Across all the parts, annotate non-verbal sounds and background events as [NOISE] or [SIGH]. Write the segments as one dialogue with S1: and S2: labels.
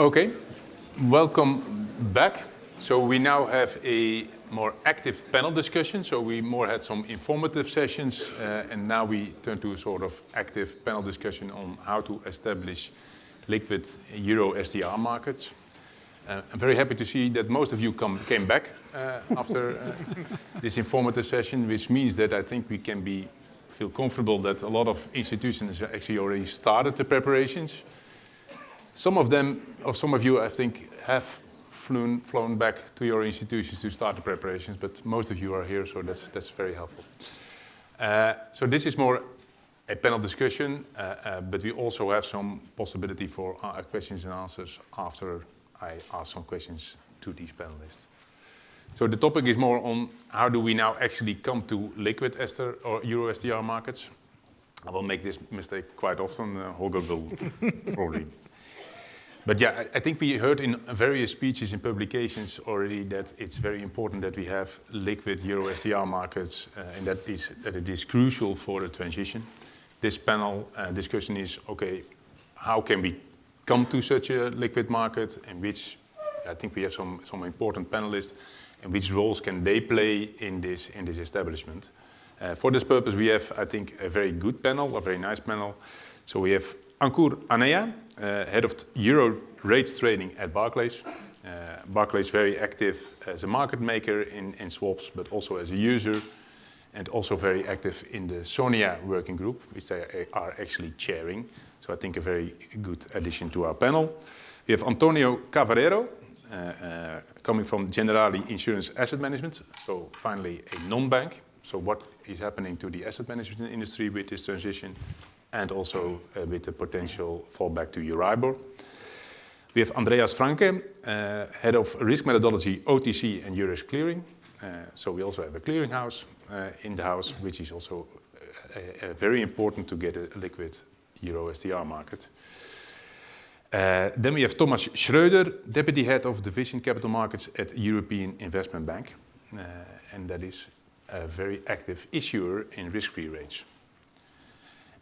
S1: Okay, welcome back. So we now have a more active panel discussion. So we more had some informative sessions, uh, and now we turn to a sort of active panel discussion on how to establish liquid Euro STR markets. Uh, I'm very happy to see that most of you come, came back uh, after uh, [LAUGHS] this informative session, which means that I think we can be feel comfortable that a lot of institutions actually already started the preparations. Some of them, or some of you, I think, have flown, flown back to your institutions to start the preparations, but most of you are here, so that's, that's very helpful. Uh, so this is more a panel discussion, uh, uh, but we also have some possibility for uh, questions and answers after I ask some questions to these panelists. So the topic is more on how do we now actually come to liquid Ester or Euro STR markets. I will make this mistake quite often. Uh, Holger will [LAUGHS] probably. But yeah, I think we heard in various speeches and publications already that it's very important that we have liquid Euro STR markets uh, and that, is, that it is crucial for the transition. This panel uh, discussion is, okay, how can we come to such a liquid market and which, I think we have some, some important panelists, and which roles can they play in this, in this establishment. Uh, for this purpose, we have, I think, a very good panel, a very nice panel. So we have Ankur Aneya, uh, head of Euro rates trading at Barclays. Uh, Barclays very active as a market maker in, in swaps, but also as a user, and also very active in the SONIA working group, which they are actually chairing. So I think a very good addition to our panel. We have Antonio Cavarero, uh, uh, coming from Generali Insurance Asset Management, so finally a non-bank. So what is happening to the asset management industry with this transition and also uh, with the potential fallback to Euribor. We have Andreas Franke, uh, head of risk methodology, OTC and Eurex clearing. Uh, so we also have a clearinghouse in the house, which is also very important to get a liquid Euro STR market. Then we have Thomas Schreuder, Deputy Head of Division Capital Markets at European Investment Bank. And that is a very active issuer in risk-free rates.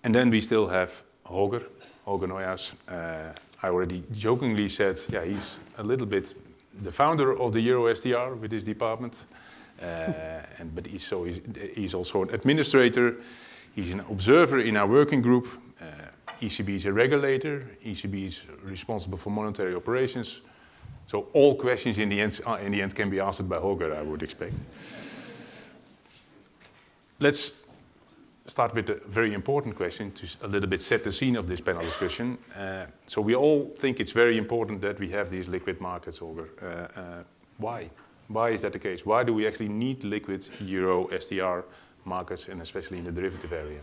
S1: And then we still have Holger, Holger Neuhaus. Uh, I already jokingly said, yeah, he's a little bit the founder of the Euro STR with his department. Uh, [LAUGHS] and, but he's, so he's, he's, also an administrator. He's an observer in our working group. Uh, ECB is a regulator, ECB is responsible for monetary operations. So all questions in the end, uh, in the end can be answered by Holger, I would expect. Let's start with a very important question to a little bit set the scene of this panel discussion. Uh, so we all think it's very important that we have these liquid markets, Holger. Uh, uh, why? Why is that the case? Why do we actually need liquid Euro STR markets and especially in the derivative area?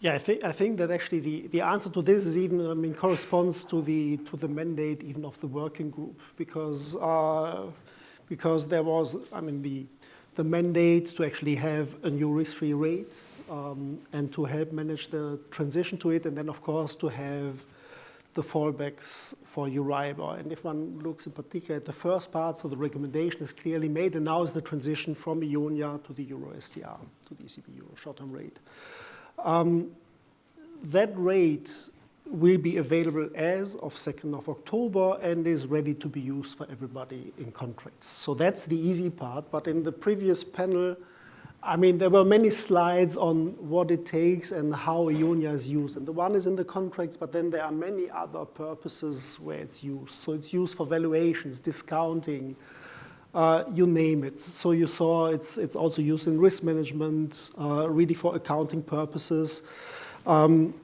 S2: Yeah, I think I think that actually the, the answer to this is even I mean corresponds to the to the mandate even of the working group because uh, because there was I mean the the mandate to actually have a new risk-free rate um, and to help manage the transition to it and then of course to have the fallbacks for Euribor. And if one looks in particular at the first part, so the recommendation is clearly made and now is the transition from EONIA to the Euro STR, to the ECB Euro short-term rate. Um, that rate will be available as of 2nd of October and is ready to be used for everybody in contracts. So that's the easy part. But in the previous panel, I mean, there were many slides on what it takes and how EONIA is used. And the one is in the contracts, but then there are many other purposes where it's used. So it's used for valuations, discounting, uh, you name it. So you saw it's, it's also used in risk management, uh, really for accounting purposes. Um,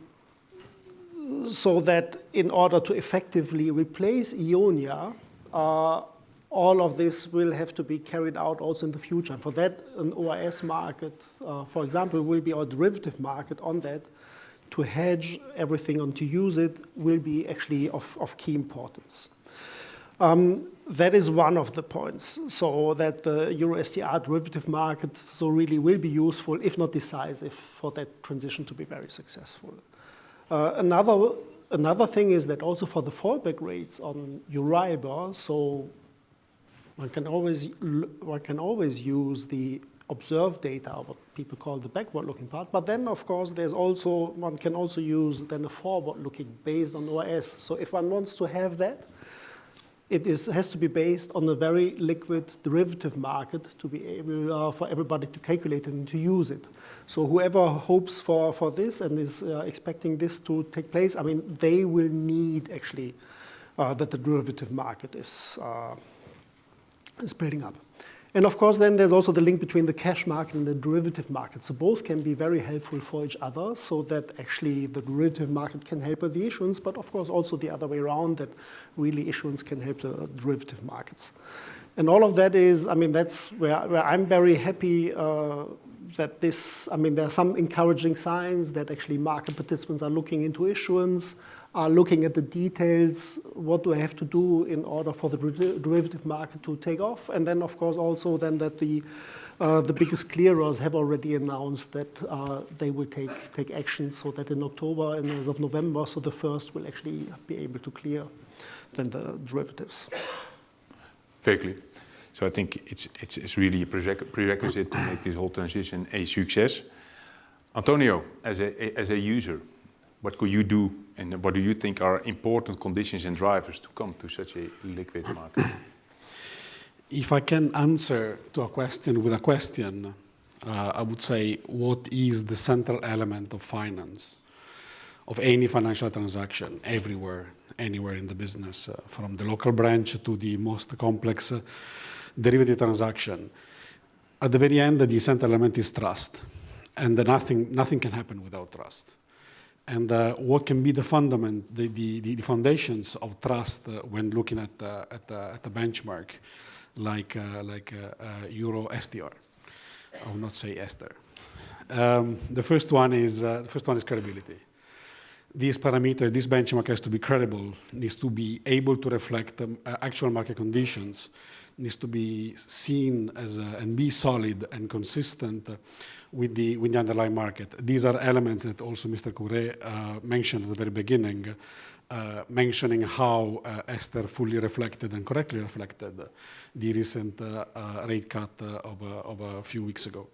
S2: so that in order to effectively replace EONIA, uh, all of this will have to be carried out also in the future. And for that, an OIS market, uh, for example, will be our derivative market on that. To hedge everything and to use it will be actually of, of key importance. Um, that is one of the points, so that the Euro STR derivative market so really will be useful, if not decisive, for that transition to be very successful. Uh, another, another thing is that also for the fallback rates on Euribor, so one can always, one can always use the observed data, what people call the backward-looking part. But then, of course, there's also one can also use then a forward-looking based on OIS. So if one wants to have that, it is, has to be based on a very liquid derivative market to be able uh, for everybody to calculate and to use it. So whoever hopes for, for this and is uh, expecting this to take place, I mean, they will need actually uh, that the derivative market is, uh, is building up. And of course, then there's also the link between the cash market and the derivative market. So both can be very helpful for each other so that actually the derivative market can help with the issuance, but of course also the other way around that really issuance can help the derivative markets. And all of that is, I mean, that's where, where I'm very happy uh, that this, I mean, there are some encouraging signs that actually market participants are looking into issuance, are looking at the details, what do I have to do in order for the derivative market to take off, and then of course also then that the uh, the biggest clearers have already announced that uh, they will take take action so that in October and as of November, so the first will actually be able to clear then the derivatives.
S1: Very clear. So I think it's, it's, it's really a prerequisite to make this whole transition a success. Antonio, as a, as a user, what could you do and what do you think are important conditions and drivers to come to such a liquid market?
S3: If I can answer to a question with a question, uh, I would say what is the central element of finance, of any financial transaction, everywhere, anywhere in the business, uh, from the local branch to the most complex uh, derivative transaction. At the very end, the central element is trust, and nothing, nothing can happen without trust and uh, what can be the fundament, the, the, the foundations of trust uh, when looking at, uh, at, at a benchmark like, uh, like uh, uh, Euro STR. I will not say Esther. Um, the first one is the first one is credibility. This parameter, this benchmark has to be credible, needs to be able to reflect um, actual market conditions, needs to be seen as a, and be solid and consistent with the, with the underlying market. These are elements that also Mr. Cœuré uh, mentioned at the very beginning, uh, mentioning how uh, Esther fully reflected and correctly reflected the recent uh, uh, rate cut uh, of, of, a few weeks ago.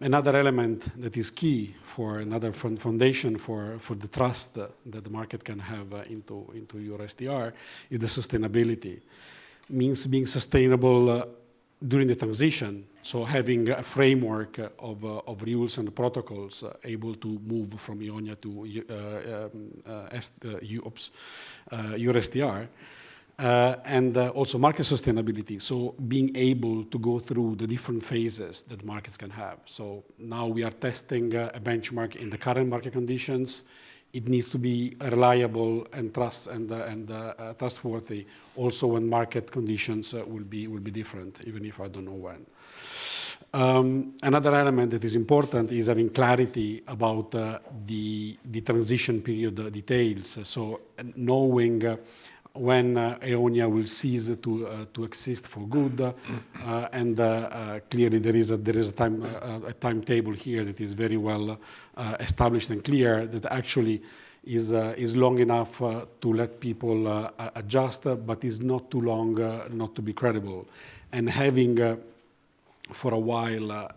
S3: another element that is key for another foundation for, for the trust that the market can have into, into Euro STR is the sustainability means being sustainable uh, during the transition. So having a framework of, uh, of rules and protocols uh, able to move from EONIA to uh, um, uh, uh, and also market sustainability, so being able to go through the different phases that markets can have. So now we are testing a benchmark in the current market conditions, it needs to be reliable and trust and, uh, and uh, uh, trustworthy also when market conditions uh, will be will be different even if I don't know when. Um, another element that is important is having clarity about uh, the the transition period details. So knowing when uh, Eonia will cease to, uh, to exist for good. Uh, uh and uh, uh, clearly there is, a, there is a, time, a timetable here that is very well established and clear that actually is, is long enough to let people adjust, but is not too long not to be credible. And having for a while uh,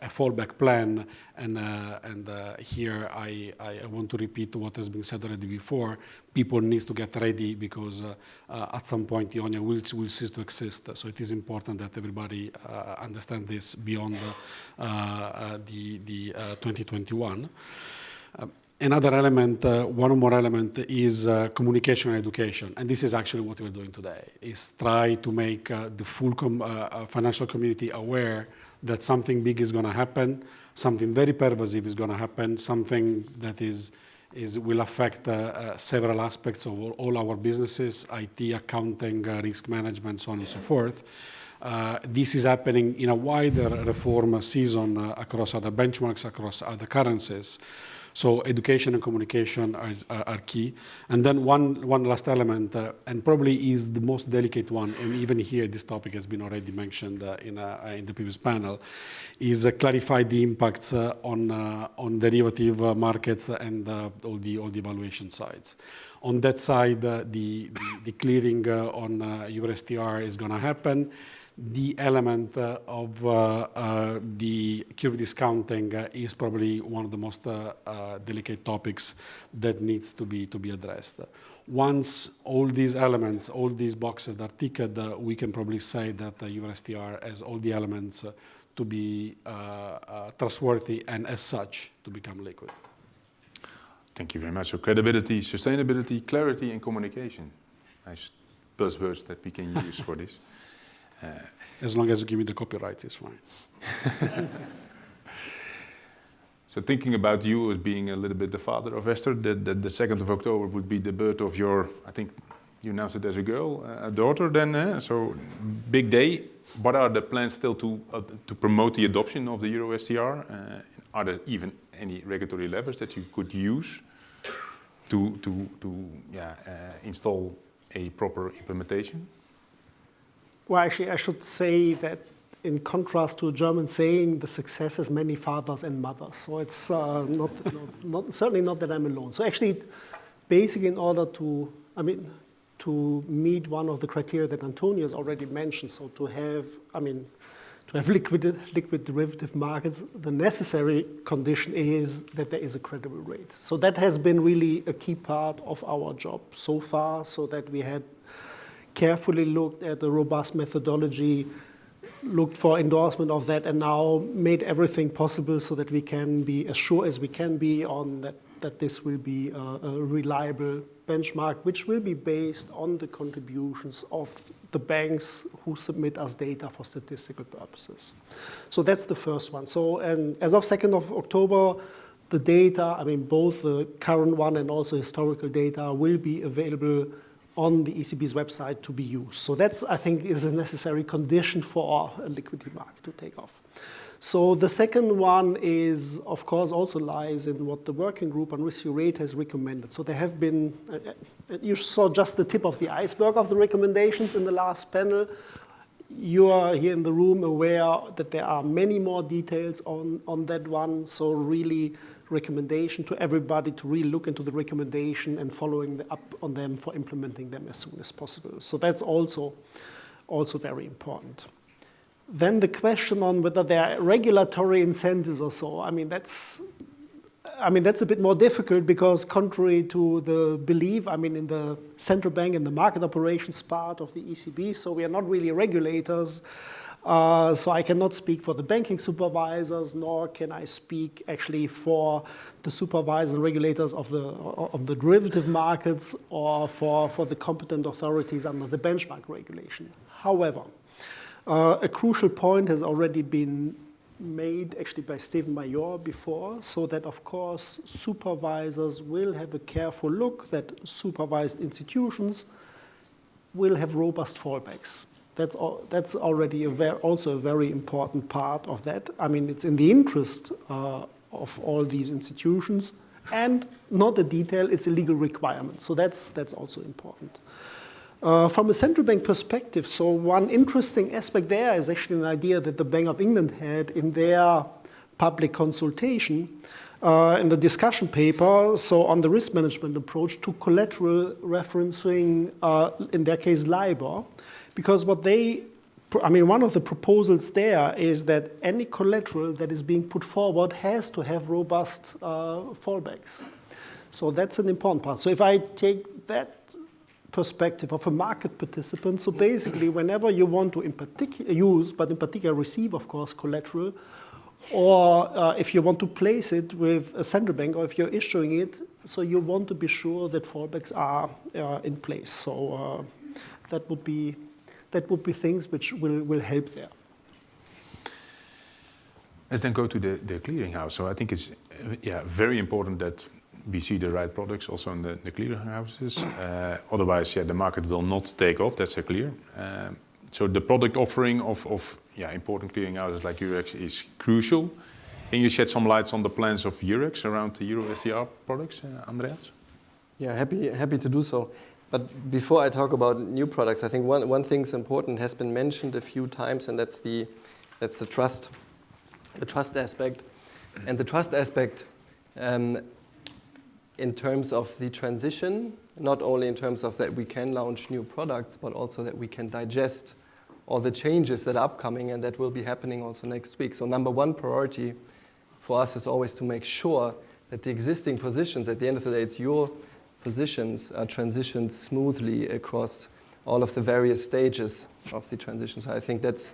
S3: a fallback plan, and, uh, and uh, here I, I, want to repeat what has been said already before. People need to get ready because uh, uh, at some point the EONIA will, will cease to exist. So it is important that everybody uh, understand this beyond the, the 2021. Um, Another element, uh, one more element is uh, communication and education. And this is actually what we're doing today, is try to make uh, the full com uh, uh, financial community aware that something big is going to happen, something very pervasive is going to happen, something that is, is will affect uh, several aspects of all, all, our businesses, IT, accounting, risk management, so on and so forth. this is happening in a wider reform season across other benchmarks, across other currencies. So education and communication are, are, are key. And then one, one last element, uh, and probably is the most delicate one, and even here this topic has been already mentioned uh, in, uh, in the previous panel, is uh, clarify the impacts uh, on, on derivative markets and all, the, all the evaluation sides. On that side, the, the, the, clearing on uh, Euro STR is going to happen the element of uh, uh, the curve discounting is probably one of the most uh, uh, delicate topics that needs to be, to be addressed. Once all these elements, all these boxes are ticked, we can probably say that uh, EuroSTR has all the elements to be trustworthy and as such to become liquid.
S1: Thank you very much. So credibility, sustainability, clarity, and communication. Nice buzzwords that we can use for this. [LAUGHS]
S3: Uh, as long as you give me the copyright, it's fine. [LAUGHS]
S1: so thinking about you as being a little bit the father of Esther, the, the, the 2nd of October would be the birth of your, I think you announced it as a girl, uh, a daughter then, uh, so big day. What are the plans still to, uh, to promote the adoption of the Euro STR? Uh, are there even any regulatory levers that you could use to, to, to yeah, uh, install a proper implementation?
S2: Well, actually, I should say that in contrast to a German saying, the success has many fathers and mothers. So it's uh, not, not, not, certainly not that I'm alone. So actually, basically in order to, I mean, to meet one of the criteria that Antonio has already mentioned, so to have, I mean, to have liquid, liquid derivative markets, the necessary condition is that there is a credible rate. So that has been really a key part of our job so far, so that we had carefully looked at a robust methodology, looked for endorsement of that, and now made everything possible so that we can be as sure as we can be on that, that this will be a, a reliable benchmark, which will be based on the contributions of the banks who submit us data for statistical purposes. So that's the first one. So, and as of 2nd of October, the data, I mean, both the current one and also historical data will be available on the ECB's website to be used. So that's, I think, is a necessary condition for a liquidity market to take off. So the second one is, of course, also lies in what the working group on risk rate has recommended. So there have been, uh, uh, you saw just the tip of the iceberg of the recommendations in the last panel. You are here in the room aware that there are many more details on, on that one. So really, recommendation to everybody to really look into the recommendation and following up on them for implementing them as soon as possible. So that's also, also very important. Then the question on whether there are regulatory incentives or so, I mean, that's, I mean, that's a bit more difficult because contrary to the belief, I mean, in the central bank and the market operations part of the ECB, so we are not really regulators, uh, so I cannot speak for the banking supervisors, nor can I speak actually for the supervisors and regulators of the, of the derivative markets or for, for the competent authorities under the benchmark regulation. However, uh, a crucial point has already been made actually by Steven Maijoor before, so that of course supervisors will have a careful look that supervised institutions will have robust fallbacks. That's, all, that's already a very, also a very important part of that. I mean, it's in the interest uh, of all these institutions and not a detail, it's a legal requirement. So that's, that's also important. Uh, from a central bank perspective, so one interesting aspect there is actually an idea that the Bank of England had in their public consultation uh, in the discussion paper, so on the risk management approach to collateral referencing, uh, in their case, LIBOR. Because what they, I mean, one of the proposals there is that any collateral that is being put forward has to have robust uh, fallbacks. So that's an important part. So if I take that perspective of a market participant, so basically whenever you want to in particular use, but in particular receive, of course, collateral, or uh, if you want to place it with a central bank, or if you're issuing it, so you want to be sure that fallbacks are uh, in place. So uh, that would be that would be things which will, will help there.
S1: Let's then go to the, the clearinghouse. So I think it's yeah, very important that we see the right products also in the, the clearinghouses. Uh, otherwise, yeah, the market will not take off, that's clear. Um, so the product offering of, of yeah, important clearinghouses like Eurex is crucial. Can you shed some lights on the plans of Eurex around the Euro STR products, uh, Andreas?
S4: Yeah, happy, happy to do so. But before I talk about new products, I think one, one thing is important, has been mentioned a few times, and that's the, that's the trust, the trust aspect. And the trust aspect um, in terms of the transition, not only in terms of that we can launch new products, but also that we can digest all the changes that are upcoming and that will be happening also next week. So number one priority for us is always to make sure that the existing positions, at the end of the day, it's your positions are transitioned smoothly across all of the various stages of the transition. So I think that's,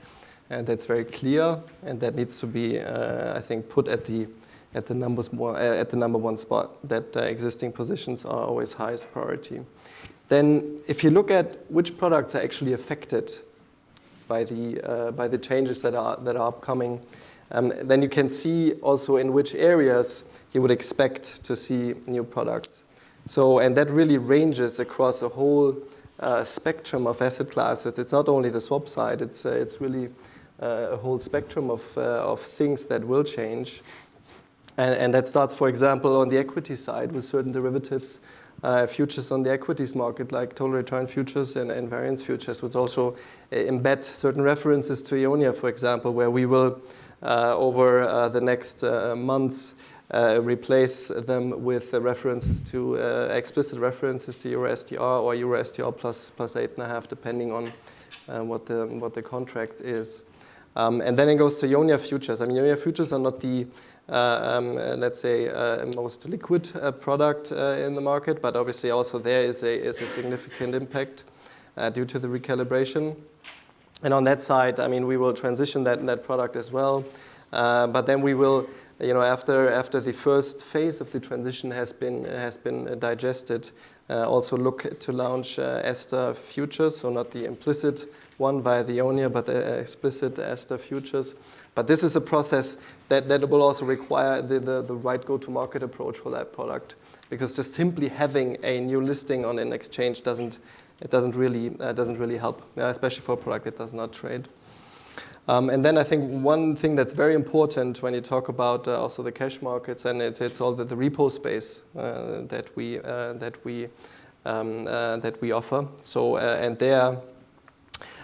S4: uh, that's very clear and that needs to be, uh, I think, put at the, at the, numbers more, uh, at the number one spot, that uh, existing positions are always highest priority. Then if you look at which products are actually affected by the, uh, by the changes that are, that are upcoming, um, then you can see also in which areas you would expect to see new products. So, and that really ranges across a whole uh, spectrum of asset classes. It's not only the swap side, it's, uh, it's really uh, a whole spectrum of, uh, of things that will change. And, and, that starts, for example, on the equity side with certain derivatives, uh, futures on the equities market, like total return futures and, and variance futures, which also embed certain references to EONIA, for example, where we will, over the next months, uh, replace them with uh, references to uh, explicit references to Euro STR or Euro STR plus plus eight and a half, depending on uh, what the what the contract is. Um, and then it goes to EONIA futures. I mean, EONIA futures are not the uh, um, let's say most liquid product in the market, but obviously also there is a is a significant impact due to the recalibration. And on that side, I mean, we will transition that that product as well. but then we will you know, after, after the first phase of the transition has been, has been digested, uh, also look to launch uh, futures, so not the implicit one via the ONIA, but uh, explicit ESTR futures. But this is a process that, that will also require the, the, the right go-to-market approach for that product, because just simply having a new listing on an exchange doesn't, it doesn't really, uh, doesn't really help, uh, especially for a product that does not trade. Um, and then I think one thing that's very important when you talk about uh, also the cash markets, and it's, it's all the, the repo space uh, that we uh, that we um, uh, that we offer. So uh, and there.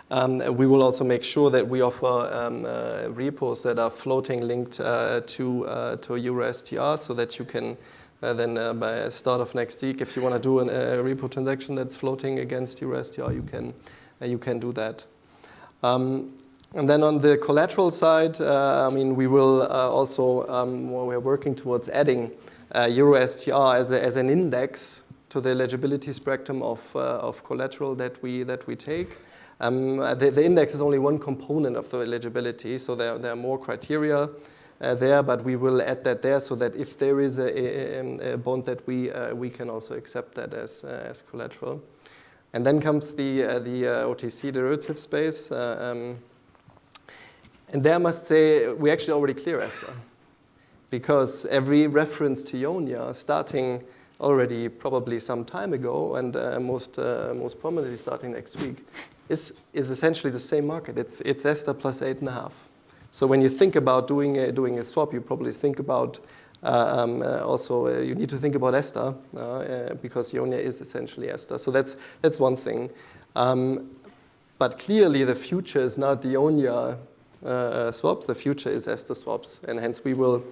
S4: Um, we will also make sure that we offer um, uh, repos that are floating linked to to Euro STR, so that you can then by start of next week, if you want to do a repo transaction that's floating against Euro STR, you can you can do that. Um, and then on the collateral side, uh, I mean, we will uh, also, um, well, we're working towards adding uh, EuroSTR as, a, as an index to the eligibility spectrum of, uh, of collateral that we, that we take. Um, the, the, index is only one component of the eligibility, so there, there are more criteria uh, there, but we will add that there so that if there is a, a, a bond that we, uh, we can also accept that as, as collateral. And then comes the, the OTC derivative space. Um, and there I must say, we actually already clear Esther. Because every reference to EONIA, starting already probably some time ago, and uh, most, uh, most prominently starting next week, is, is essentially the same market. It's, it's ESTR plus eight and a half. So when you think about doing a, doing a swap, you probably think about uh, um, uh, also, uh, you need to think about Esther uh, uh, because EONIA is essentially Esther. So that's, that's one thing. Um, but clearly, the future is not the EONIA swaps. The future is ESTR swaps, and hence we will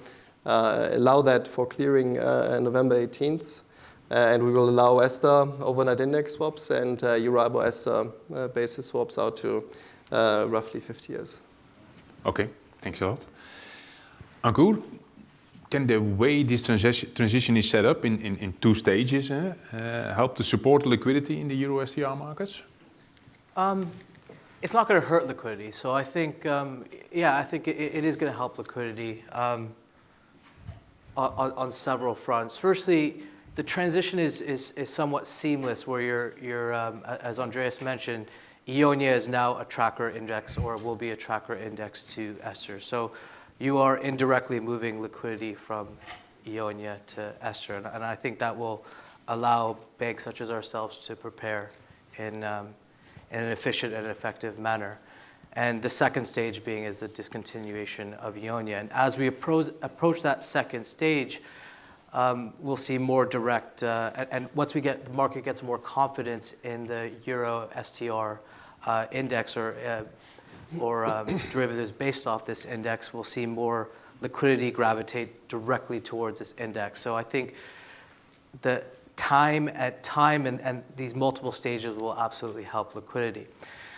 S4: uh, allow that for clearing uh, November 18th. and we will allow ESTR overnight index swaps and uh, Euribor ESTR basis swaps out to roughly 50 years.
S1: Okay, thanks a lot. Ankur, can the way this transition is set up in, in, in two stages uh, uh, help to support liquidity in the Euro STR markets?
S5: Um, it's not going to hurt liquidity. So I think, um, yeah, I think it, it is going to help liquidity um, on, on, several fronts. Firstly, the transition is, is, is somewhat seamless where you're, you're um, as Andreas mentioned, EONIA is now a tracker index or will be a tracker index to ESTR. So you are indirectly moving liquidity from EONIA to ESTR. And, and I think that will allow banks such as ourselves to prepare in, um, in an efficient and effective manner. And the second stage being is the discontinuation of EONIA. And as we approach, approach that second stage, um, we'll see more direct, uh, and, and, once we get, the market gets more confidence in the Euro STR uh, index or, uh, or um, [COUGHS] derivatives based off this index, we'll see more liquidity gravitate directly towards this index. So I think the, time at time and, and these multiple stages will absolutely help liquidity.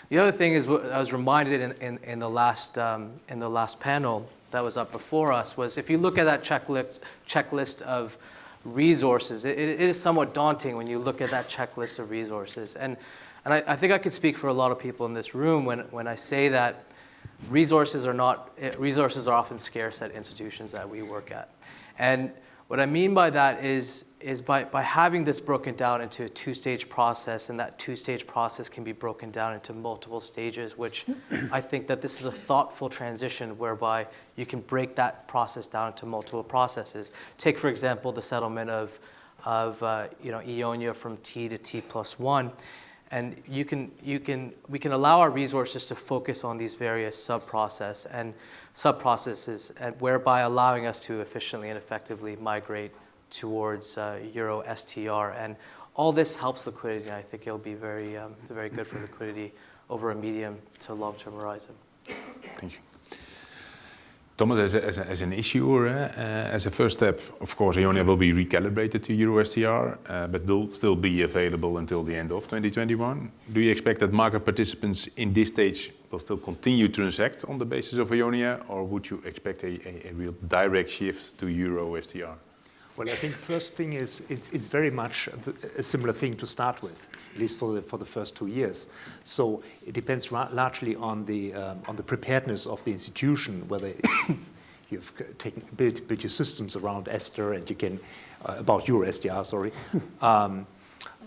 S5: The other thing is, what I was reminded in, in, in, the last, um, in the last panel that was up before us was if you look at that checklist, checklist of resources, it, it is somewhat daunting when you look at that checklist of resources. And, and I, I think I could speak for a lot of people in this room when, when I say that resources are not, eh, resources are often scarce at institutions that we work at. And what I mean by that is, is by, by having this broken down into a two-stage process, and that two-stage process can be broken down into multiple stages, which I think that this is a thoughtful transition whereby you can break that process down into multiple processes. Take, for example, the settlement of, of uh, you know, Eonia from T to T plus one. And you can, you can, we can allow our resources to focus on these various sub-process and sub-processes, and whereby allowing us to efficiently and effectively migrate towards uh, Euro STR. And all this helps liquidity, and I think it'll be very, um, very good for liquidity over a medium to long-term horizon.
S1: Thank you. Thomas, as, a, as, a, as an issuer, uh, as a first step, of course, EONIA will be recalibrated to EuroSTR, uh, but will still be available until the end of 2021. Do you expect that market participants in this stage will still continue to transact on the basis of EONIA, or would you expect a, real direct shift to EuroSTR?
S6: Well, I think first thing is it's, it's very much a similar thing to start with, at least for the, for the first two years. So it depends largely on the, um, on the preparedness of the institution, whether [COUGHS] you've taken, built, built your systems around Esther and you can, uh, about Euro STR, sorry. [LAUGHS] um,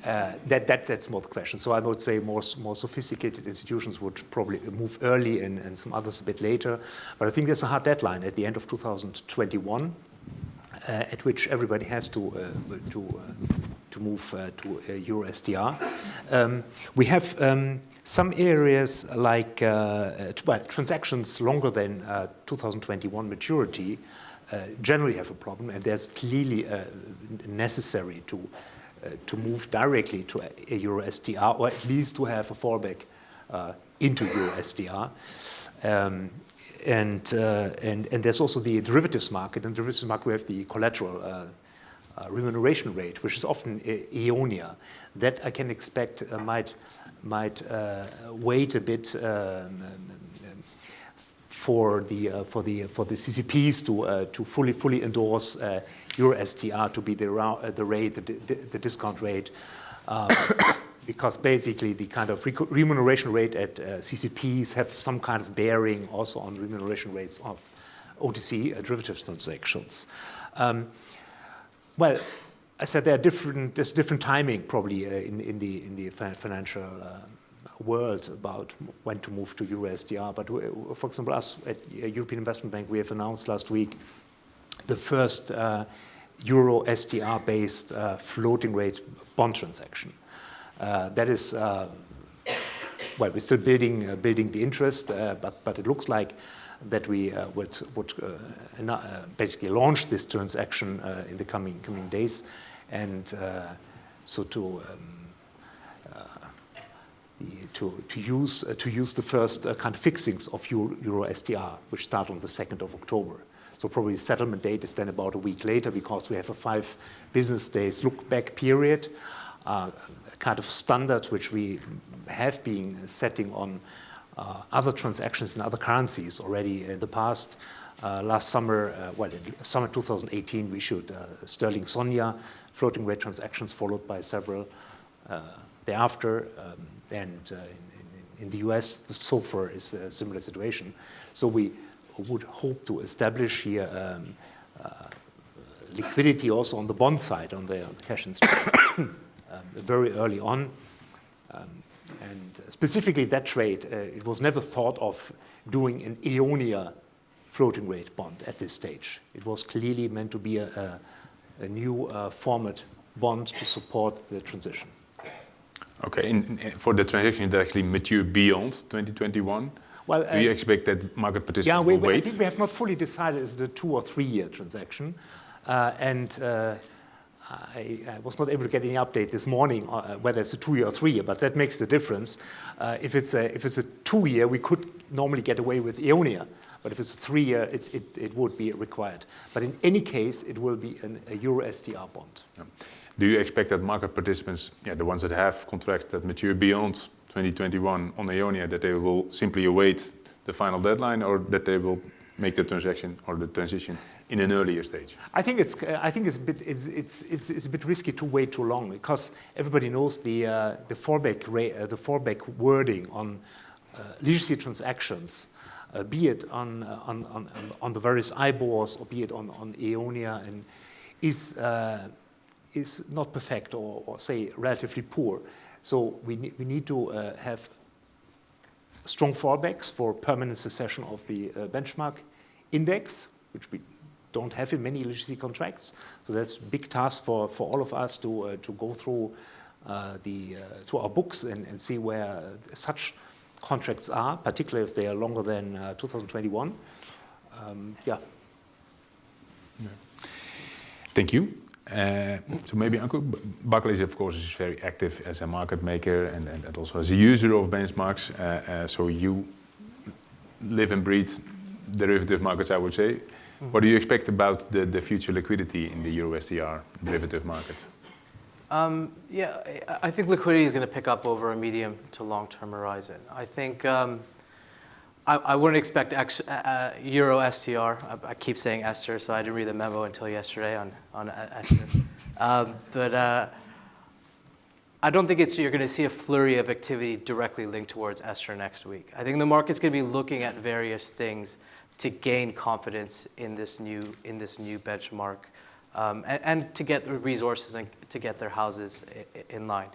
S6: uh, that, that, that's more the question. So I would say more, more sophisticated institutions would probably move early and, and some others a bit later. But I think there's a hard deadline at the end of 2021 uh, at which everybody has to uh, to uh, to move to Euro STR. Um, we have um, some areas like well, transactions longer than 2021 maturity generally have a problem, and there's clearly necessary to uh, to move directly to a, Euro STR or at least to have a fallback uh, into Euro STR. Um, and, uh, and, and there's also the derivatives market. In the derivatives market, we have the collateral uh, uh, remuneration rate, which is often Eonia. That I can expect uh, might, might uh, wait a bit um, for the uh, for the for the CCPs to uh, to fully fully endorse uh, Euro STR to be the the rate the, the discount rate [COUGHS] because basically the kind of remuneration rate at uh, CCPs have some kind of bearing also on remuneration rates of OTC uh, derivatives transactions. Um, well, I said there are different, there's different timing probably uh, in, in, the, in the financial uh, world about when to move to Euro STR. But for example, us at European Investment Bank, we have announced last week the first uh, Euro STR-based uh, floating rate bond transaction. Uh, that is, uh, well, we're still building, uh, building the interest, but, but it looks like that we would, would basically launch this transaction in the coming, coming days. And so to um, to, to, use, uh, to use the first uh, kind of fixings of Euro, Euro, STR, which start on the 2nd of October. So probably settlement date is then about a week later because we have a five business days look back period. Uh, kind of standard which we have been setting on uh, other transactions in other currencies already in the past. Uh, last summer, uh, well, summer 2018, we issued uh, Sterling Sonia floating rate transactions followed by several uh, thereafter. Um, and in, in, in, the US, the SOFR is a similar situation. So we would hope to establish here um, liquidity also on the bond side, on the, on the cash instrument. [COUGHS] Um, very early on. Um, and specifically that trade, uh, it was never thought of doing an Eonia floating rate bond at this stage. It was clearly meant to be a, a, a new uh, format bond to support the transition.
S1: Okay, for the transition, that actually mature beyond 2021, well, uh, do you expect that market participants
S6: yeah, we,
S1: will wait?
S6: I think we have not fully decided is it a two or three year transaction. Uh, and uh, I, I, was not able to get any update this morning uh, whether it's a two-year or three-year, but that makes the difference. Uh, if it's a if it's a two-year, we could normally get away with Eonia, but if it's three-year, it, it would be required. But in any case, it will be an, a Euro STR bond. Yeah.
S1: Do you expect that market participants, yeah, the ones that have contracts that mature beyond 2021 on Eonia, that they will simply await the final deadline or that they will make the transaction or the transition in an earlier stage?
S6: I think it's uh, I think it's a bit it's, it's it's it's a bit risky to wait too long because everybody knows the uh, the fallback uh, the fallback wording on uh, legacy transactions, uh, be it on, uh, on on on the various IBORs or be it on on Eonia, and is uh, is not perfect or, or say relatively poor. So we ne- we need to uh, have strong fallbacks for permanent succession of the uh, benchmark index, which we don't have in many legacy contracts. So that's a big task for, for all of us to, uh, to go through uh, the, uh, to our books and, and see where such contracts are, particularly if they are longer than uh, 2021. Um, yeah.
S1: Thank you. Uh, so maybe Barclays of course is very active as a market maker and, and, and also as a user of benchmarks. Uh, uh, so you live and breathe derivative markets, I would say. What do you expect about the, the future liquidity in the Euro STR derivative market?
S5: Um, yeah, I- I think liquidity is going to pick up over a medium to long-term horizon. I think um, I, I wouldn't expect X, uh, uh, Euro STR. I, I keep saying Esther, so I didn't read the memo until yesterday on on uh, Esther. [LAUGHS] um, but uh, I don't think it's you're going to see a flurry of activity directly linked towards Esther next week. I think the market's going to be looking at various things to gain confidence in this new in this new benchmark, um, and, and to get the resources and to get their houses in line.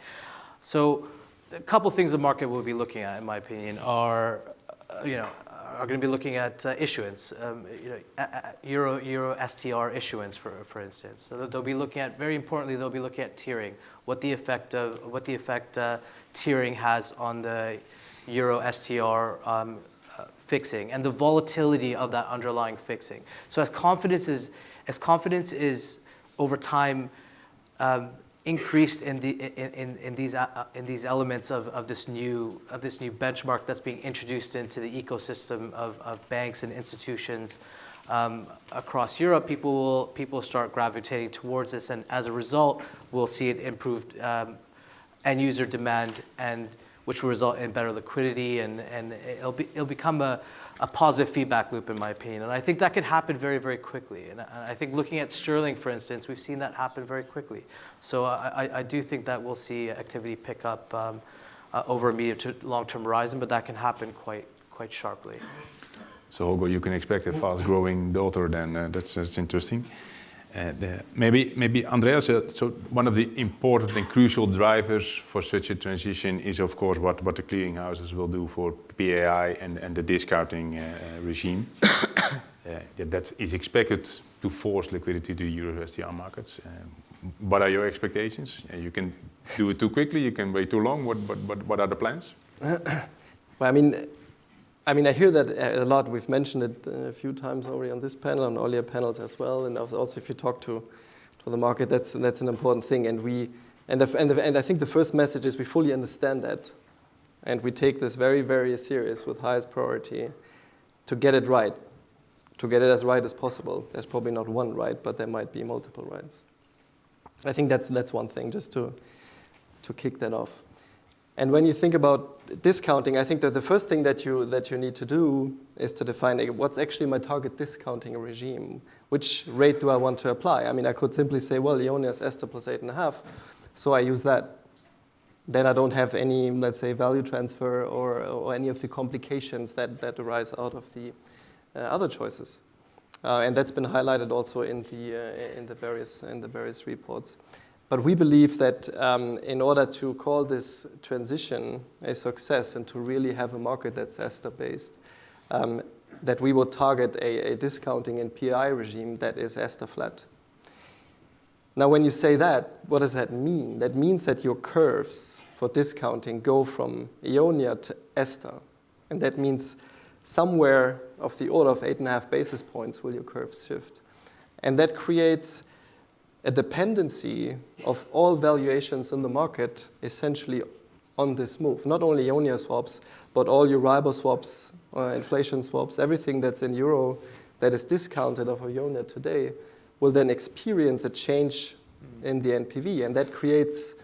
S5: So, a couple things the market will be looking at, in my opinion, are you know are going to be looking at uh, issuance, um, you know, Euro Euro STR issuance, for for instance. So they'll be looking at very importantly, they'll be looking at tiering, what the effect of what the effect uh, tiering has on the Euro STR um, uh, fixing and the volatility of that underlying fixing. So as confidence is as confidence is over time um, increased in, the, in, in, these, uh, in these elements of, of, this new, of this new benchmark that's being introduced into the ecosystem of, of banks and institutions um, across Europe, people will, people start gravitating towards this, and as a result, we'll see it improved um, end user demand, and which will result in better liquidity, and, and it'll, be, it'll become a, a positive feedback loop, in my opinion. And I think that can happen very, very quickly. And I think looking at Sterling, for instance, we've seen that happen very quickly. So I, I- do think that we'll see activity pick up um, uh, over a medium to long-term horizon, but that can happen quite, quite sharply.
S1: So Holger, you can expect a fast-growing daughter then. uh, That's that's interesting. And uh, maybe maybe Andreas, so one of the important and crucial drivers for such a transition is of course what what the clearinghouses will do for PAI and and the discounting uh, regime. [COUGHS] Uh, That is expected to force liquidity to Euro STR markets. What are your expectations? You can do it too quickly, you can wait too long. What what what what are the plans? [COUGHS]
S4: Well, I mean, I mean, I hear that a lot. We've mentioned it uh, a few times already on this panel, on earlier panels as well, and also if you talk to, to the market, that's that's an important thing. And we, and the, and, the, and I think the first message is we fully understand that, and we take this very very serious with highest priority, to get it right, to get it as right as possible. There's probably not one right, but there might be multiple rights. I think that's that's one thing, just to to kick that off. And when you think about discounting, I think that the first thing that you, that you need to do is to define what's actually my target discounting regime. Which rate do I want to apply? I mean, I could simply say, well, EONIA is Esther plus eight and a half, so I use that. Then I don't have any, let's say, value transfer or, or any of the complications that, that arise out of the uh, other choices. Uh, and that's been highlighted also in the, uh, in the, various, in the various reports. But we believe that um, in order to call this transition a success and to really have a market that's ESTR-based, um, that we will target a, a discounting and PI regime that is ESTR flat. Now, when you say that, what does that mean? That means that your curves for discounting go from EONIA to ESTR. And that means somewhere of the order of eight and a half basis points will your curves shift. And that creates a dependency of all valuations in the market essentially on this move. Not only EONIA swaps, but all Euribor swaps, uh, inflation swaps, everything that's in euro that is discounted of EONIA today will then experience a change in the NPV. And that creates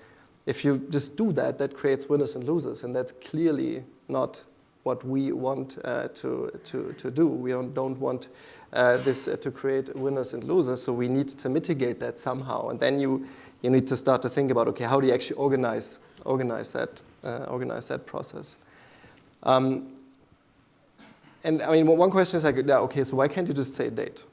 S4: if you just do that, that creates winners and losers, and that's clearly not what we want uh, to, to, to do. We don't, don't want uh, this uh, to create winners and losers, so we need to mitigate that somehow. And then you, you need to start to think about, okay, how do you actually organize, organize, that, uh, organize that process? Um, and I mean, one question is like, yeah, okay, so why can't you just say a date?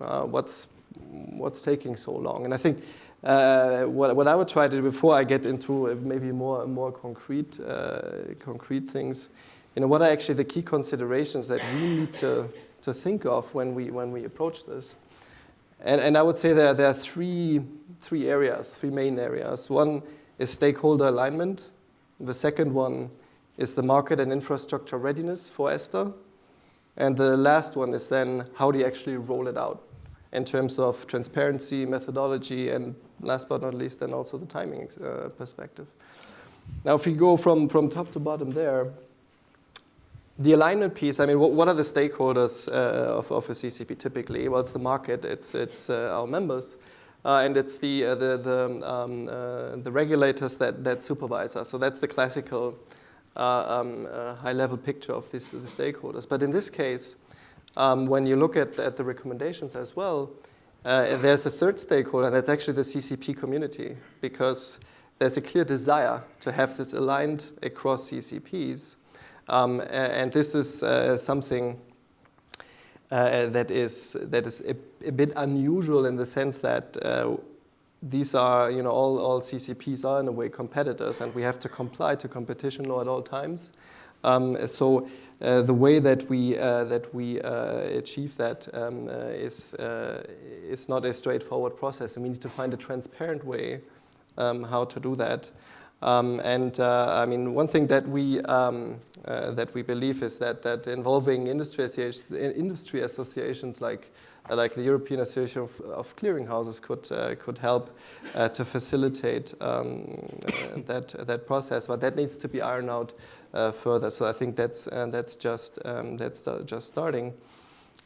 S4: Uh, what's, what's taking so long? And I think uh, what, what I would try to do before I get into maybe more, more concrete, uh, concrete things, you know, what are actually the key considerations that we need to, to think of when we, when we approach this? And, and I would say there, there are three, three areas, three main areas. One is stakeholder alignment. The second one is the market and infrastructure readiness for ESTR. And the last one is then how do you actually roll it out in terms of transparency, methodology, and last but not least, then also the timing uh, perspective. Now, if we go from, from top to bottom there, the alignment piece, I mean, what, what are the stakeholders uh, of, of a CCP typically? Well, it's the market, it's, it's uh, our members, uh, and it's the, uh, the, the, um, uh, the regulators that, that supervise us. So that's the classical uh, um, high-level picture of this, the stakeholders. But in this case, um, when you look at, at the recommendations as well, there's a third stakeholder, and that's actually the CCP community, because there's a clear desire to have this aligned across CCPs. Um, and this is uh, something uh, that is, that is a, a, bit unusual in the sense that uh, these are, you know, all, all CCPs are in a way competitors and we have to comply to competition law at all times. Um, so uh, the way that we, uh, that we uh, achieve that um, is, is not a straightforward process and we need to find a transparent way um, how to do that. Um, and uh, I mean, one thing that we um, uh, that we believe is that that involving industry associations, industry associations like uh, like the European Association of, of Clearinghouses could uh, could help uh, to facilitate um, uh, that that process. But that needs to be ironed out further. So I think that's that's just um, that's just starting.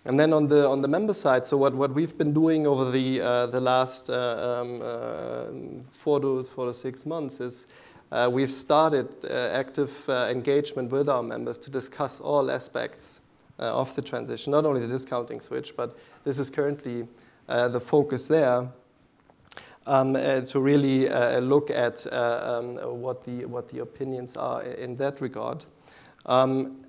S4: And then on the on the member side, so what, what we've been doing over the uh, the last uh, um, uh, four to four to six months is uh, we've started uh, active uh, engagement with our members to discuss all aspects of the transition, not only the discounting switch, but this is currently the focus there. Um, to really look at um, what the what the opinions are in that regard. Um,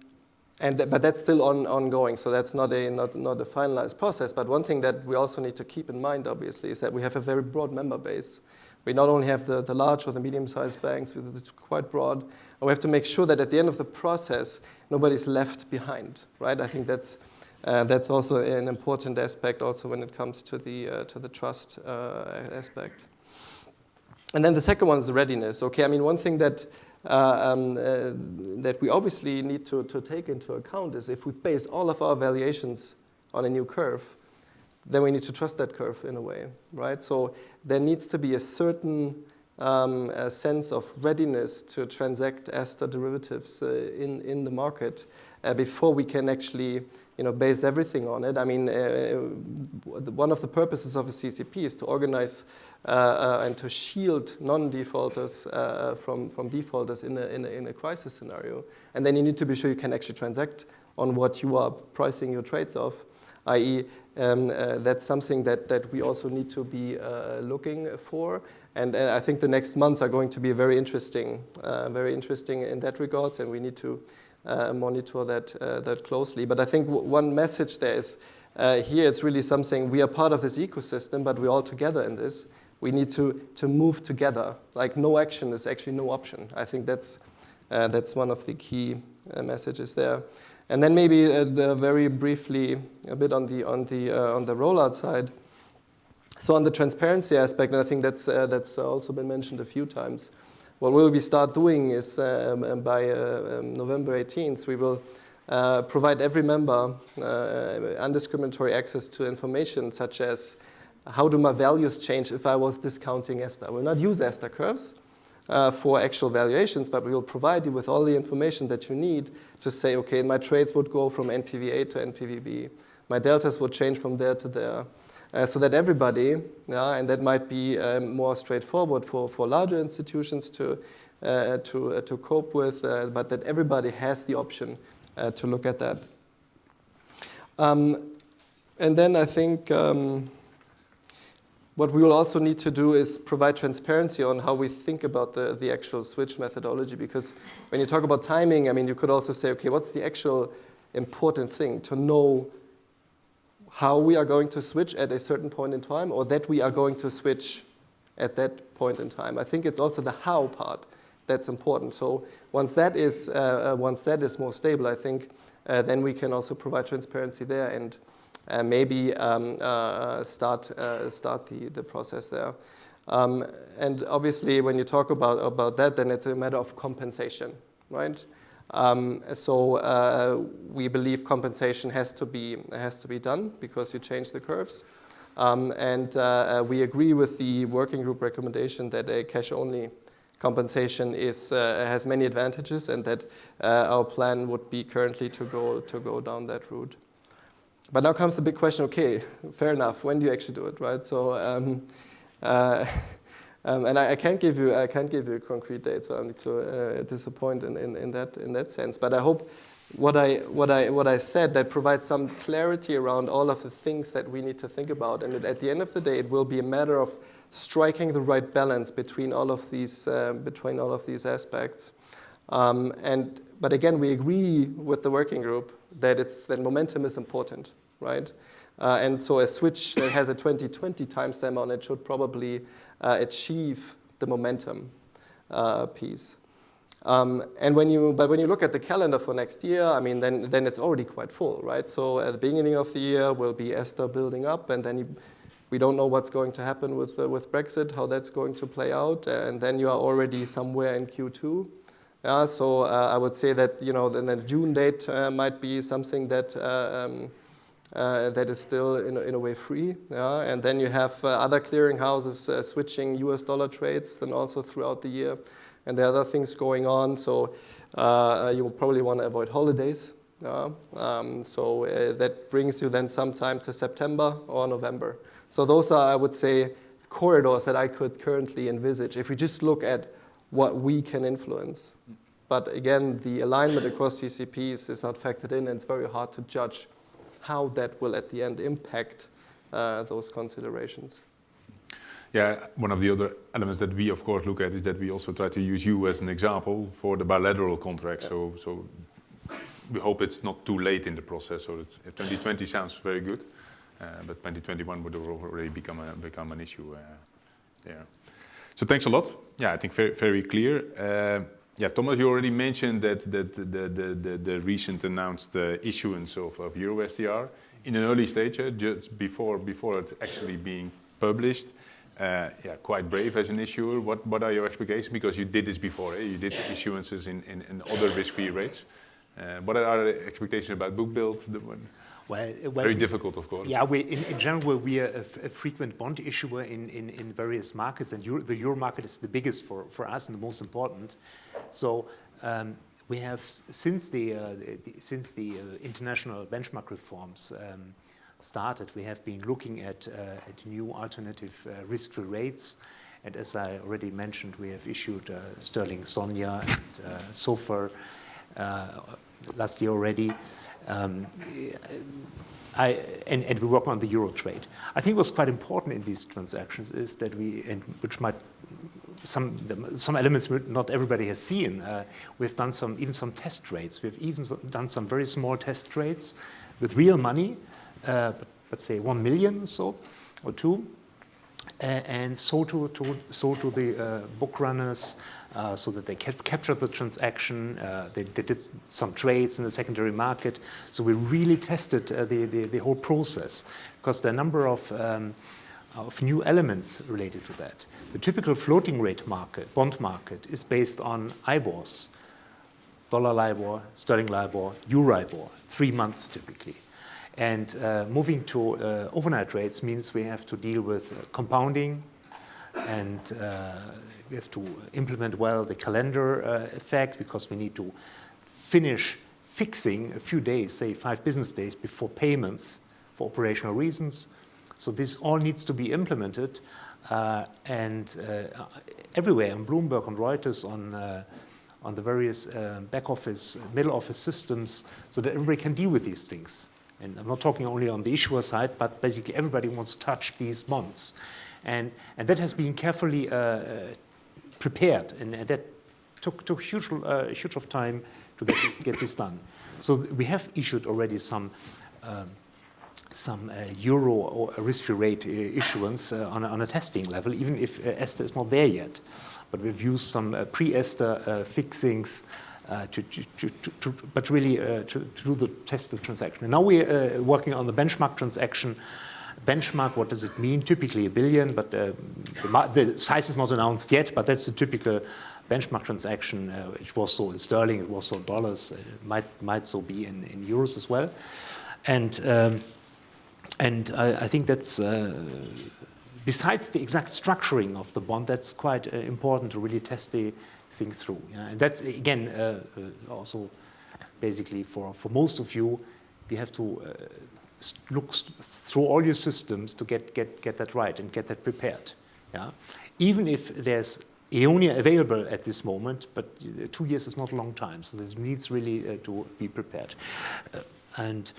S4: and but that's still on, ongoing, so that's not a, not, not a finalized process. But one thing that we also need to keep in mind, obviously, is that we have a very broad member base. We not only have the, the large or the medium-sized banks, it's quite broad, we have to make sure that at the end of the process, nobody's left behind, right? I think that's, uh, that's also an important aspect also when it comes to the, uh, to the trust uh, aspect. And then the second one is readiness. Okay, I mean, one thing that um, uh, that we obviously need to, to take into account is if we base all of our valuations on a new curve, then we need to trust that curve in a way, right? So there needs to be a certain um, a sense of readiness to transact ESTR derivatives uh, in, in the market uh, before we can actually you know, base everything on it. I mean, uh, one of the purposes of a CCP is to organize uh, uh, and to shield non-defaulters uh, from, from defaulters in a, in, a, in a crisis scenario. And then you need to be sure you can actually transact on what you are pricing your trades off, i.e. Um, uh, that's something that, that we also need to be uh, looking for. And uh, I think the next months are going to be very interesting, very interesting in that regards, and we need to monitor that, that closely. But I think one message there is, here it's really something, we are part of this ecosystem, but we're all together in this we need to, to move together. Like no action is actually no option. I think that's, uh, that's one of the key uh, messages there. And then maybe uh, the very briefly a bit on the, on, the, uh, on the rollout side. So on the transparency aspect, and I think that's, uh, that's also been mentioned a few times, what we'll be start doing is um, um by uh, um, November 18th, we will provide every member undiscriminatory access to information such as how do my values change if I was discounting ESTR? We'll not use ESTR curves uh, for actual valuations, but we will provide you with all the information that you need to say, okay, my trades would go from NPV A to NPVB. My deltas would change from there to there. uh, so that everybody, yeah, and that might be um, more straightforward for, for larger institutions to, uh, to, uh, to cope with, uh, but that everybody has the option uh, to look at that. Um, and then I think um, what we will also need to do is provide transparency on how we think about the, the actual switch methodology because when you talk about timing, I mean, you could also say, okay, what's the actual important thing to know how we are going to switch at a certain point in time or that we are going to switch at that point in time. I think it's also the how part that's important. So once that is, uh, uh, once that is more stable, I think uh, then we can also provide transparency there and uh, maybe um, uh, start, uh, start the, the process there. Um, and obviously, when you talk about, about that, then it's a matter of compensation, right? Um, so uh, we believe compensation has to be has to be done because you change the curves, um, and uh, uh, we agree with the working group recommendation that a cash-only compensation is uh, has many advantages, and that uh, our plan would be currently to go to go down that route. But now comes the big question. Okay, fair enough. When do you actually do it, right? So. Um, [LAUGHS] uh, Um, and I, I, can't give you I can't give you a concrete date, so I need to uh, disappoint in, in, in, that in that sense. But I hope what I what I what I said that provides some clarity around all of the things that we need to think about. And at the end of the day, it will be a matter of striking the right balance between all of these uh, between all of these aspects. Um, and but again, we agree with the working group that it's that momentum is important, right? Uh, and so a switch that has a 2020 timestamp on it should probably uh, achieve the momentum uh, piece. Um, and when you, but when you look at the calendar for next year, I mean, then, then it's already quite full, right? So at the beginning of the year will be ESTR building up, and then you, we don't know what's going to happen with, uh, with Brexit, how that's going to play out, and then you are already somewhere in Q2. Yeah, so uh, I would say that, you know, then the June date uh, might be something that um, uh, that is still in, in a way free. Yeah? And then you have uh, other clearinghouses uh, switching US dollar trades then also throughout the year. And there are other things going on. So uh, you will probably want to avoid holidays. Yeah? Um, so uh, that brings you then sometime to September or November. So those are, I would say, corridors that I could currently envisage if we just look at what we can influence. But again, the alignment across CCPs is not factored in, and it's very hard to judge how that will at the end impact uh, those considerations.
S1: Yeah, one of the other elements that we of course look at is that we also try to use you as an example for the bilateral contract. Yeah. So, so we hope it's not too late in the process. So it's, 2020 sounds very good, uh, but 2021 would already become a, become an issue uh, there. So thanks a lot. Yeah, I think very very clear. Yeah, Thomas, you already mentioned that, that the, the, the, the recent announced uh, issuance of, of EuroSTR in an early stage, uh, just before, before it's actually being published. Uh, yeah, quite brave as an issuer. What, what are your expectations? Because you did this before, eh? you did issuances in, in, in other risk-free rates. Uh, what are the expectations about book build?
S6: Well,
S1: uh, well, very difficult, of course.
S6: Yeah, we, in, in general, we are a, a, frequent bond issuer in, in, in various markets, and Euro, the euro market is the biggest for, for us and the most important. So um, we have, since the, uh, the since the uh, international benchmark reforms um, started, we have been looking at, uh, at new alternative uh, risk-free rates. And as I already mentioned, we have issued uh, Sterling SONIA and SOFR last year already. Um, I, and, and, we work on the euro trade. I think what's quite important in these transactions is that we, and which might some some elements not everybody has seen. Uh, we've done some even some test trades. We've even done some very small test trades with real money, uh, let's say one million or so or two, and so to, to so to the uh, book runners uh, so that they captured the transaction. Uh, they, they, did some trades in the secondary market. So we really tested the, the, the, whole process because there are a number of, um, of new elements related to that. The typical floating rate market, bond market, is based on IBORs, dollar LIBOR, sterling LIBOR, Euribor, three months typically. And uh, moving to uh, overnight rates means we have to deal with uh, compounding and we have to implement well the calendar uh, effect because we need to finish fixing a few days, say five business days before payments for operational reasons. So this all needs to be implemented uh, and uh, everywhere on Bloomberg, on Reuters, on, uh, on the various uh, back office, middle office systems, so that everybody can deal with these things. And I'm not talking only on the issuer side, but basically everybody wants to touch these bonds. And, and that has been carefully uh, uh, prepared, and, and, that took, took huge, huge of time to get this, get this done. So we have issued already some um, some uh, euro or risk-free rate uh, issuance uh, on, a, on, a, testing level, even if ESTR is not there yet. But we've used some pre-ESTR fixings to, to, to, but really to, do the test of transaction. And now we're working on the benchmark transaction benchmark, what does it mean? Typically a billion, but uh, the, the, size is not announced yet, but that's the typical benchmark transaction. Uh, it was so in sterling, it was so dollars, it might, might so be in, in euros as well. And um, and I, I, think that's, uh, besides the exact structuring of the bond, that's quite uh, important to really test the thing through. Yeah? And that's, again, uh, uh also basically for, for most of you, you have to uh, look through all your systems to get, get, get that right and get that prepared. Yeah? Even if there's Eonia available at this moment, but uh, two years is not a long time, so this needs really to be prepared. and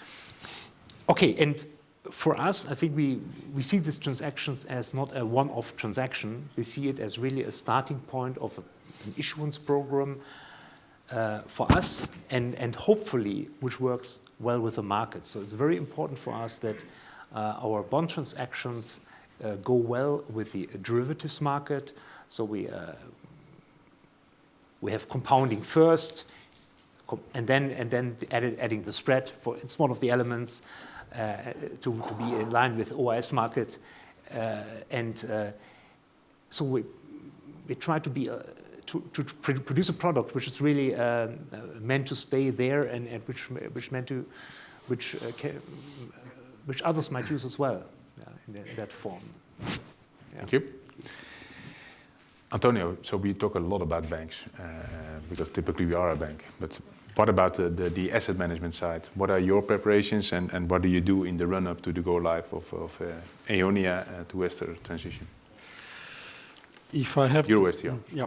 S6: okay, and for us, I think we, we see these transactions as not a one-off transaction. We see it as really a starting point of a, an issuance program uh, for us and, and hopefully which works well with the market. So it's very important for us that uh, our bond transactions uh, go well with the derivatives market. So we, uh, we have compounding first, and then, and then added, adding the spread. For, it's one of the elements. Uh, to, to be in line with OIS market. Uh, and so we, we try to be to, to, produce a product which is really um, meant to stay there and, and which which meant to which uh, can, which others might use as well yeah, in, the, in, that form. Yeah.
S1: Thank you. Antonio, so we talk a lot about banks uh, because typically we are a bank, but what about the, the, the, asset management side? What are your preparations and, and what do you do in the run-up to the go-live of, of uh, Eonia uh, to ESTR transition?
S3: If I have
S1: Euro to,
S3: yeah,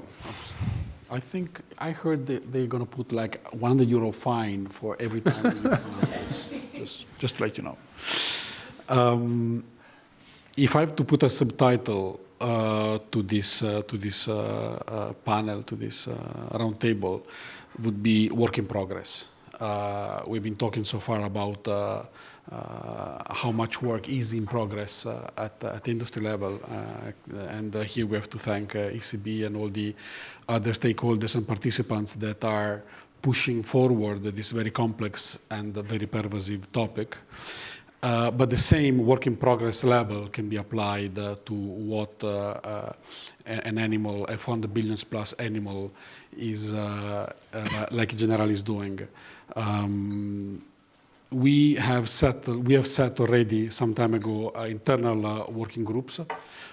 S3: I think I heard that they're going to put like 100 euro fine for every time [LAUGHS] just, just to let you know. Um, if I have to put a subtitle uh, to this uh, to this uh, uh panel, to this uh, round table, would be work in progress. Uh, we've been talking so far about how much work is in progress uh, at, at industry level. Uh, and uh, here we have to thank ECB and all the other stakeholders and participants that are pushing forward this very complex and very pervasive topic. Uh, but the same work in progress level can be applied uh, to what uh, an animal, a 400 billions plus animal is uh, uh, like Generali is doing. Um, we have set we have set already some time ago uh, internal uh, working groups.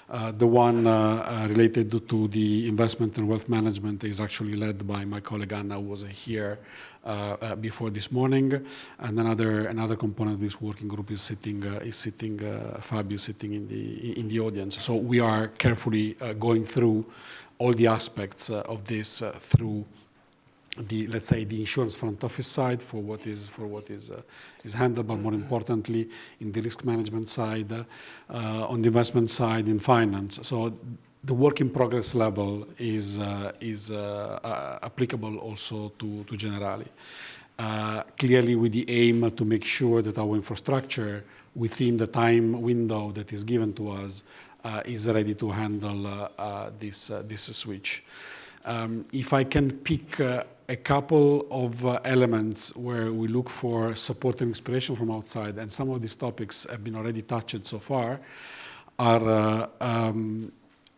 S3: Uh, the one uh, related to the investment and wealth management is actually led by my colleague Anna, who was here before this morning, and another another component of this working group is sitting is sitting Fabio sitting in the in the audience. So we are carefully going through all the aspects uh, of this uh, through the let's say the insurance front office side for what is for what is uh, is handled, but more importantly in the risk management side, uh, on the investment side, in finance. So the work in progress level is uh, is uh, applicable also to to Generali. clearly, with the aim to make sure that our infrastructure within the time window that is given to us uh, is ready to handle uh, uh, this, this switch. Um, if I can pick a couple of uh, elements where we look for support and inspiration from outside, and some of these topics have been already touched so far, are uh, um,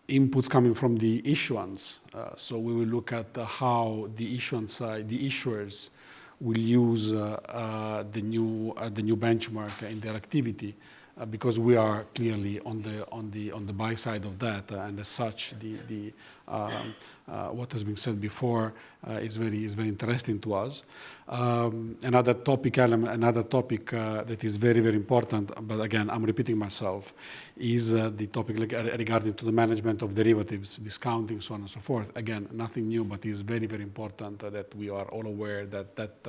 S3: inputs coming from the issuance. Uh, so we will look at how the issuance side, the issuers, will use the new the new benchmark in their activity uh, because we are clearly on the on the on the buy side of that, uh, and as such, the the um, uh, what has been said before uh, is very is very interesting to us. Um, another topic element, another topic uh, that is very very important, but again I'm repeating myself, is uh, the topic regarding to the management of derivatives, discounting, so on and so forth. Again, nothing new, but is very very important that we are all aware that that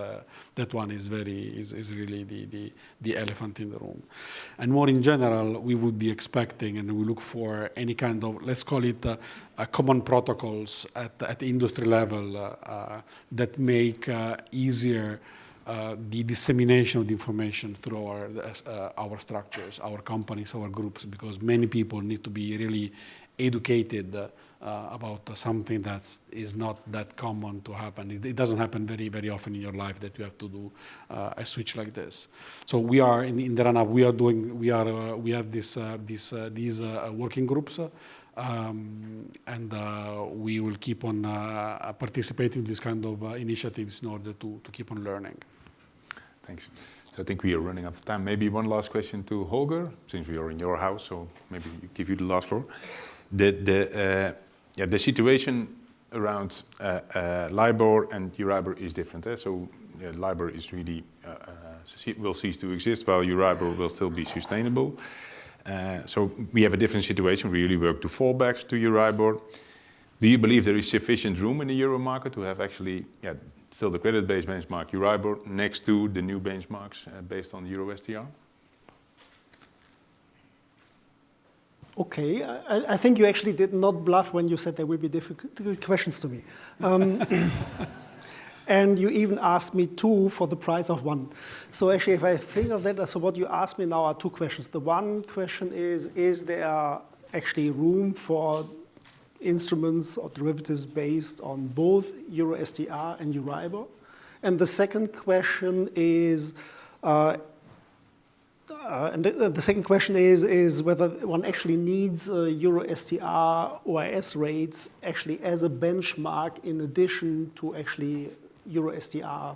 S3: that one is very is, is really the, the the elephant in the room. And more in general, we would be expecting and we look for any kind of let's call it a common protocols at, the industry level uh, uh, that make uh, easier the dissemination of the information through our, our structures, our companies, our groups, because many people need to be really educated uh, about uh, something that is not that common to happen. It, it, doesn't happen very, very often in your life that you have to do uh, a switch like this. So we are in, in the run-up. We are doing. We are. we have this. this. these working groups. Um, and uh, we will keep on uh, participating in this kind of uh, initiatives in order to, to keep on learning.
S1: Thanks. So I think we are running out of time. Maybe one last question to Holger, since we are in your house, so maybe give you the last floor. The, the, yeah, the situation around uh, uh, LIBOR and Euribor is different. Eh? So uh, LIBOR is really will cease to exist, while Euribor will still be sustainable. Uh, so we have a different situation. We really work to fallbacks to Euribor. Do you believe there is sufficient room in the euro market to have actually yeah, still the credit-based benchmark Euribor next to the new benchmarks uh, based on Euro STR?
S2: Okay, I, I, think you actually did not bluff when you said there will be difficult questions to me. Um, and you even asked me two for the price of one. So actually, if I think of that, so what you asked me now are two questions. The one question is, is there actually room for instruments or derivatives based on both Euro STR and Euribor? And the second question is, uh, uh, and the, the, second question is, is whether one actually needs uh, Euro STR OIS rates actually as a benchmark in addition to actually Euro STR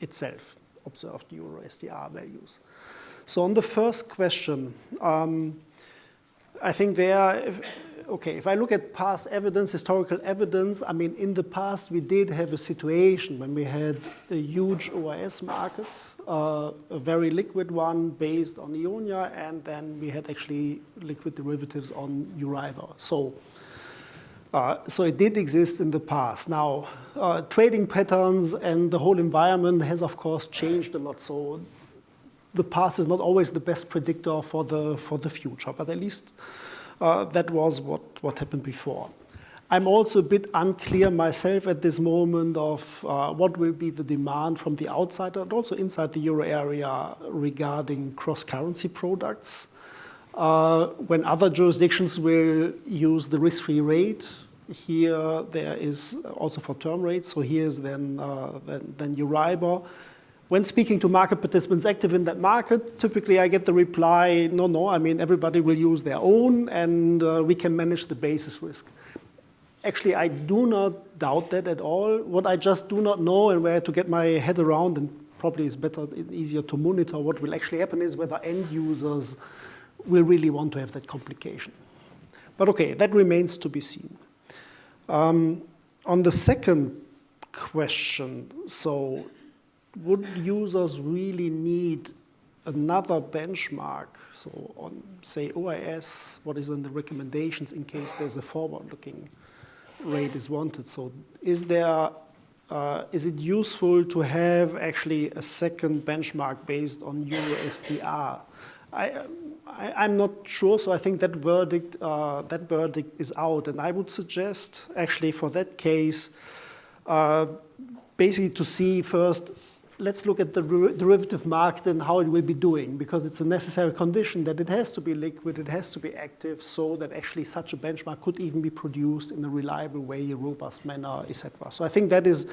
S2: itself, observed Euro STR values. So on the first question, um, I think there, if, okay, if I look at past evidence, historical evidence, I mean, in the past we did have a situation when we had a huge OIS market, uh, a very liquid one based on Eonia, and then we had actually liquid derivatives on Euribor. So uh, so it did exist in the past. Now, uh, trading patterns and the whole environment has, of course, changed a lot. So the past is not always the best predictor for the, for the future, but at least uh, that was what, what happened before. I'm also a bit unclear myself at this moment of uh, what will be the demand from the outside and also inside the euro area regarding cross-currency products. Uh, when other jurisdictions will use the risk-free rate, here there is also for term rates, so here's then, uh, then, then Euribor. When speaking to market participants active in that market, typically I get the reply, no, no, I mean, everybody will use their own and uh, we can manage the basis risk. Actually, I do not doubt that at all. What I just do not know and where to get my head around, and probably is better, easier to monitor what will actually happen is whether end users will really want to have that complication. But okay, that remains to be seen. Um, on the second question, so would users really need another benchmark? So on, say, OIS, what is in the recommendations in case there's a forward-looking rate is wanted? So is there, uh, is it useful to have actually a second benchmark based on Euro STR? I, I, am not sure, so I think that verdict, uh, that verdict is out. And I would suggest, actually, for that case, uh, basically to see first, let's look at the derivative market and how it will be doing, because it's a necessary condition that it has to be liquid, it has to be active, so that actually such a benchmark could even be produced in a reliable way, a robust manner, etc. So I think that is,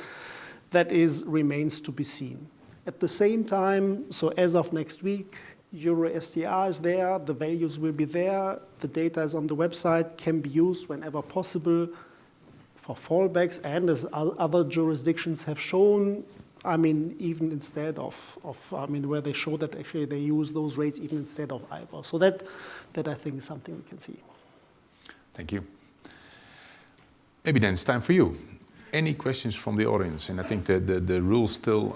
S2: that is remains to be seen. At the same time, so as of next week, Euro STR is there, the values will be there, the data is on the website, can be used whenever possible for fallbacks, and as other jurisdictions have shown, I mean, even instead of, of, I mean, where they show that actually they use those rates even instead of IBOR. So that, that I think is something we can see.
S1: Thank you. Maybe then it's time for you. Any questions from the audience? And I think the, the rules still